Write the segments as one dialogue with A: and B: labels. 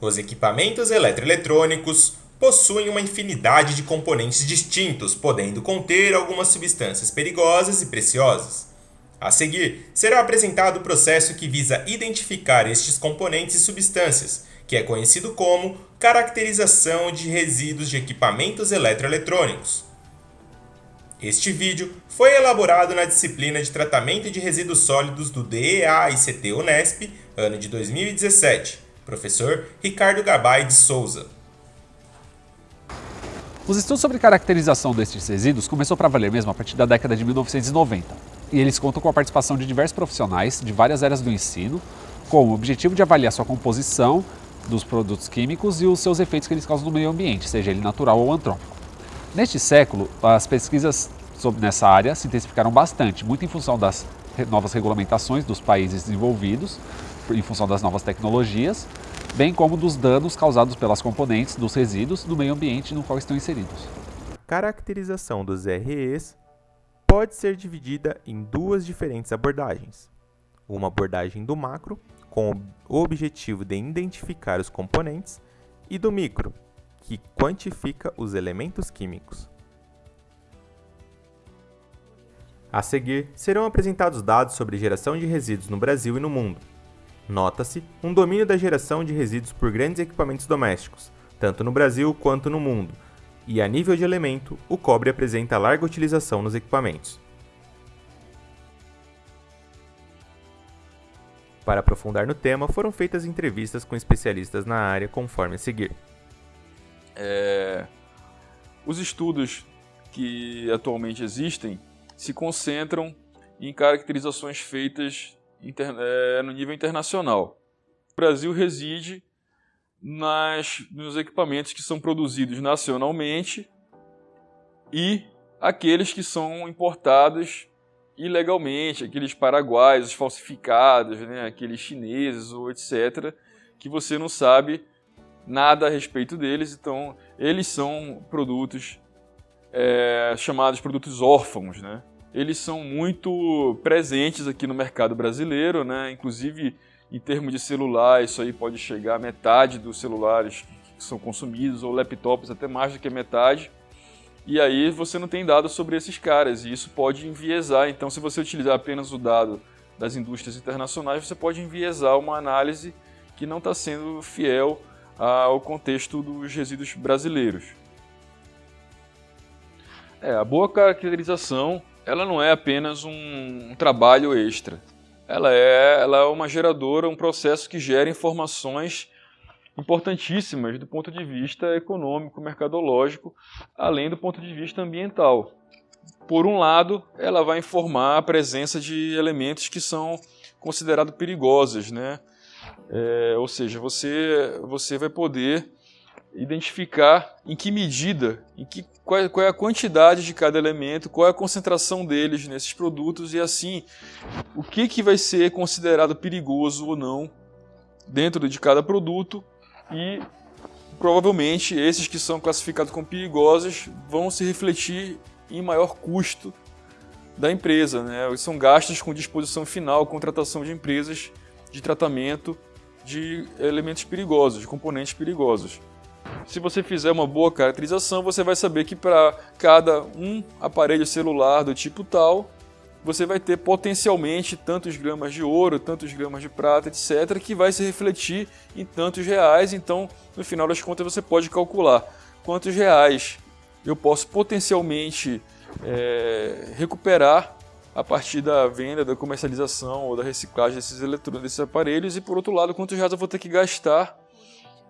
A: Os equipamentos eletroeletrônicos possuem uma infinidade de componentes distintos, podendo conter algumas substâncias perigosas e preciosas. A seguir, será apresentado o processo que visa identificar estes componentes e substâncias, que é conhecido como caracterização de resíduos de equipamentos eletroeletrônicos. Este vídeo foi elaborado na disciplina de Tratamento de Resíduos Sólidos do DEA ICT Unesp, ano de 2017, professor Ricardo Gabay de Souza.
B: Os estudos sobre caracterização destes resíduos começou para valer mesmo a partir da década de 1990, e eles contam com a participação de diversos profissionais de várias áreas do ensino, com o objetivo de avaliar sua composição dos produtos químicos e os seus efeitos que eles causam no meio ambiente, seja ele natural ou antrópico. Neste século, as pesquisas sobre, nessa área se intensificaram bastante, muito em função das novas regulamentações dos países desenvolvidos, em função das novas tecnologias, bem como dos danos causados pelas componentes dos resíduos no meio ambiente no qual estão inseridos.
A: Caracterização dos REs pode ser dividida em duas diferentes abordagens. Uma abordagem do macro, com o objetivo de identificar os componentes, e do micro, que quantifica os elementos químicos. A seguir, serão apresentados dados sobre geração de resíduos no Brasil e no mundo. Nota-se um domínio da geração de resíduos por grandes equipamentos domésticos, tanto no Brasil quanto no mundo, e a nível de elemento, o cobre apresenta larga utilização nos equipamentos. Para aprofundar no tema, foram feitas entrevistas com especialistas na área conforme a seguir.
C: É, os estudos que atualmente existem se concentram em caracterizações feitas é, no nível internacional. O Brasil reside nas, nos equipamentos que são produzidos nacionalmente e aqueles que são importados ilegalmente, aqueles paraguaios falsificados, né, aqueles chineses ou etc., que você não sabe nada a respeito deles, então eles são produtos é, chamados produtos órfãos, né? Eles são muito presentes aqui no mercado brasileiro, né? Inclusive em termos de celular, isso aí pode chegar a metade dos celulares que são consumidos, ou laptops até mais do que metade. E aí você não tem dados sobre esses caras, e isso pode enviesar. Então, se você utilizar apenas o dado das indústrias internacionais, você pode enviesar uma análise que não está sendo fiel ao contexto dos resíduos brasileiros. É, a boa caracterização ela não é apenas um, um trabalho extra. Ela é, ela é uma geradora, um processo que gera informações importantíssimas do ponto de vista econômico, mercadológico, além do ponto de vista ambiental. Por um lado, ela vai informar a presença de elementos que são considerados perigosos, né? É, ou seja, você, você vai poder identificar em que medida, em que, qual, qual, é a quantidade de cada elemento, qual é a concentração deles nesses produtos e assim o que, que vai ser considerado perigoso ou não dentro de cada produto e provavelmente esses que são classificados como perigosos vão se refletir em maior custo da empresa. Né? São gastos com disposição final, contratação de empresas de tratamento de elementos perigosos, de componentes perigosos. Se você fizer uma boa caracterização, você vai saber que para cada um aparelho celular do tipo tal, você vai ter potencialmente tantos gramas de ouro, tantos gramas de prata, etc., que vai se refletir em tantos reais. Então, no final das contas, você pode calcular quantos reais eu posso potencialmente é, recuperar a partir da venda, da comercialização ou da reciclagem desses eletrônicos, desses aparelhos, e por outro lado, quantos reais eu vou ter que gastar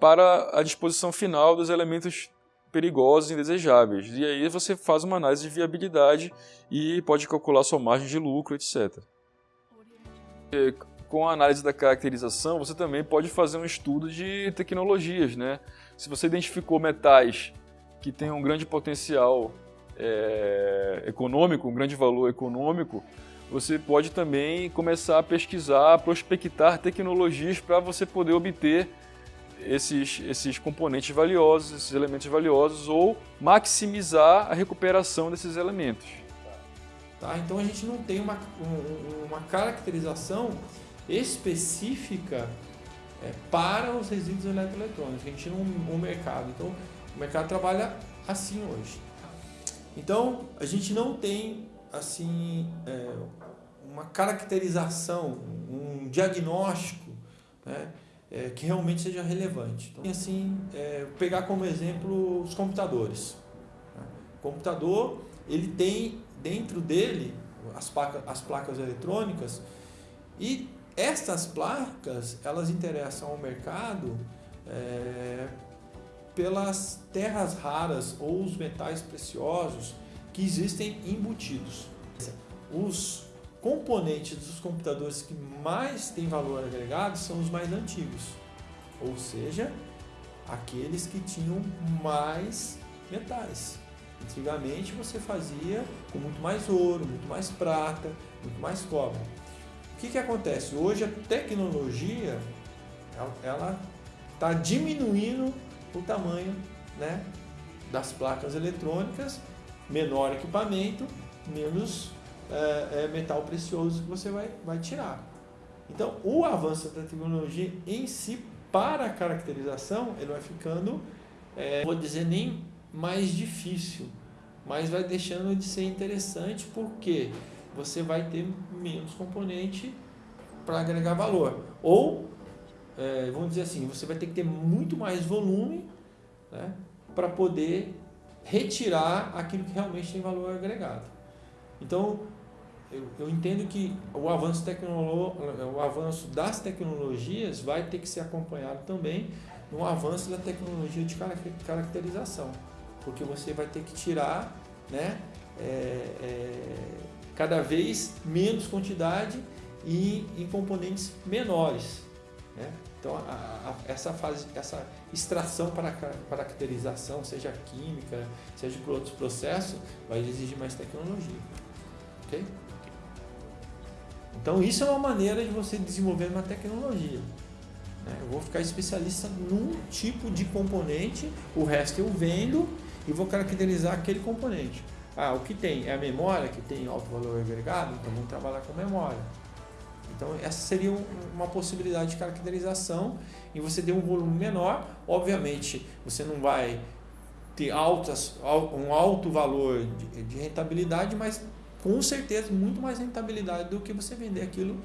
C: para a disposição final dos elementos perigosos e indesejáveis. E aí você faz uma análise de viabilidade e pode calcular sua margem de lucro, etc. E com a análise da caracterização, você também pode fazer um estudo de tecnologias. Né? Se você identificou metais que têm um grande potencial é, econômico, um grande valor econômico, você pode também começar a pesquisar, prospectar tecnologias para você poder obter esses, esses componentes valiosos, esses elementos valiosos, ou maximizar a recuperação desses elementos.
D: Tá? Então a gente não tem uma, uma caracterização específica é, para os resíduos eletroeletrônicos. A gente não o mercado. Então, o mercado trabalha assim hoje. Então, a gente não tem assim é, uma caracterização, um diagnóstico né, é, que realmente seja relevante. Então, assim, é, pegar como exemplo os computadores. Né? O computador ele tem dentro dele as placas, as placas eletrônicas e estas placas elas interessam ao mercado é, pelas terras raras ou os metais preciosos que existem embutidos. Os componentes dos computadores que mais têm valor agregado são os mais antigos, ou seja, aqueles que tinham mais metais. Antigamente você fazia com muito mais ouro, muito mais prata, muito mais cobre. O que, que acontece? Hoje a tecnologia ela está diminuindo o tamanho né, das placas eletrônicas, menor equipamento, menos é, é, metal precioso que você vai, vai tirar. Então, o avanço da tecnologia em si, para a caracterização, ele vai ficando, é, vou dizer, nem mais difícil, mas vai deixando de ser interessante porque você vai ter menos componente para agregar valor. Ou, é, vamos dizer assim, você vai ter que ter muito mais volume né, para poder retirar aquilo que realmente tem valor agregado. Então, eu, eu entendo que o avanço, o avanço das tecnologias vai ter que ser acompanhado também no avanço da tecnologia de caracterização, porque você vai ter que tirar né, é, é, cada vez menos quantidade e em componentes menores. Né? Então, a, a, essa fase, essa extração para caracterização, seja química, seja por outros processos, vai exigir mais tecnologia. Ok? Então, isso é uma maneira de você desenvolver uma tecnologia. Né? Eu vou ficar especialista num tipo de componente, o resto eu vendo e vou caracterizar aquele componente. Ah, o que tem é a memória, que tem alto valor agregado, então vamos trabalhar com memória. Então, essa seria uma possibilidade de caracterização e você ter um volume menor. Obviamente, você não vai ter altas, um alto valor de rentabilidade, mas com certeza muito mais rentabilidade do que você vender aquilo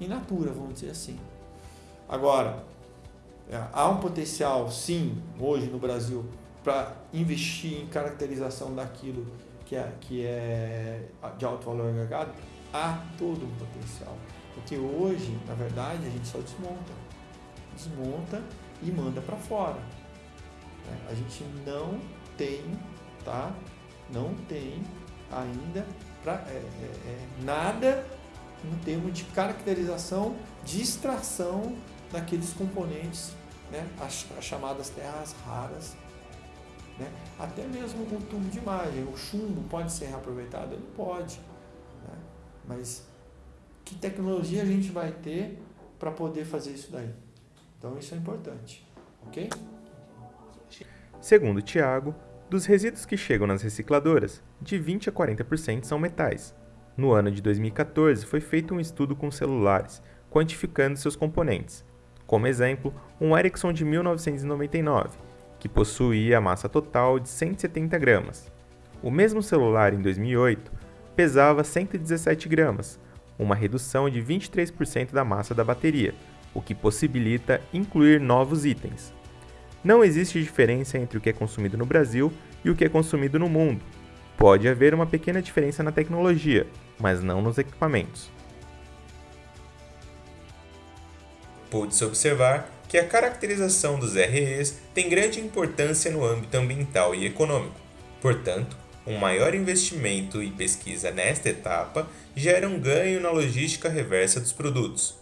D: in natura, vamos dizer assim. Agora, é, há um potencial, sim, hoje no Brasil, para investir em caracterização daquilo que é, que é de alto valor agregado? Há todo um potencial. Porque hoje, na verdade, a gente só desmonta. Desmonta e manda para fora. Né? A gente não tem, tá? Não tem ainda pra, é, é, é, nada no termo de caracterização, de extração daqueles componentes, né? as, as chamadas terras raras. Né? Até mesmo o tubo de imagem, o chumbo pode ser reaproveitado? Ele pode. Né? Mas que tecnologia a gente vai ter para poder fazer isso daí. Então isso é importante, ok?
A: Segundo Tiago, dos resíduos que chegam nas recicladoras, de 20 a 40% são metais. No ano de 2014 foi feito um estudo com celulares, quantificando seus componentes. Como exemplo, um Ericsson de 1999, que possuía a massa total de 170 gramas. O mesmo celular em 2008 pesava 117 gramas, uma redução de 23% da massa da bateria, o que possibilita incluir novos itens. Não existe diferença entre o que é consumido no Brasil e o que é consumido no mundo. Pode haver uma pequena diferença na tecnologia, mas não nos equipamentos. Pode-se observar que a caracterização dos REs tem grande importância no âmbito ambiental e econômico. Portanto, um maior investimento e pesquisa nesta etapa gera um ganho na logística reversa dos produtos.